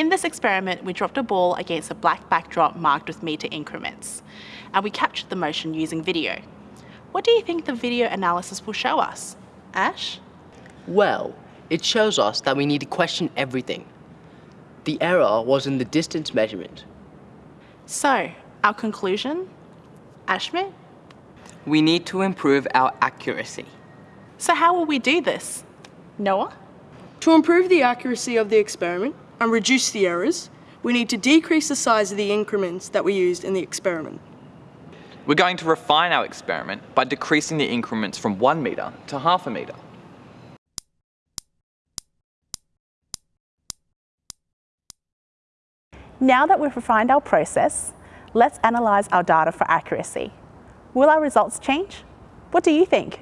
In this experiment, we dropped a ball against a black backdrop marked with metre increments, and we captured the motion using video. What do you think the video analysis will show us? Ash? Well, it shows us that we need to question everything. The error was in the distance measurement. So, our conclusion? Ashmit? We need to improve our accuracy. So how will we do this? Noah? To improve the accuracy of the experiment and reduce the errors, we need to decrease the size of the increments that we used in the experiment. We're going to refine our experiment by decreasing the increments from one metre to half a metre. Now that we've refined our process, let's analyse our data for accuracy. Will our results change? What do you think?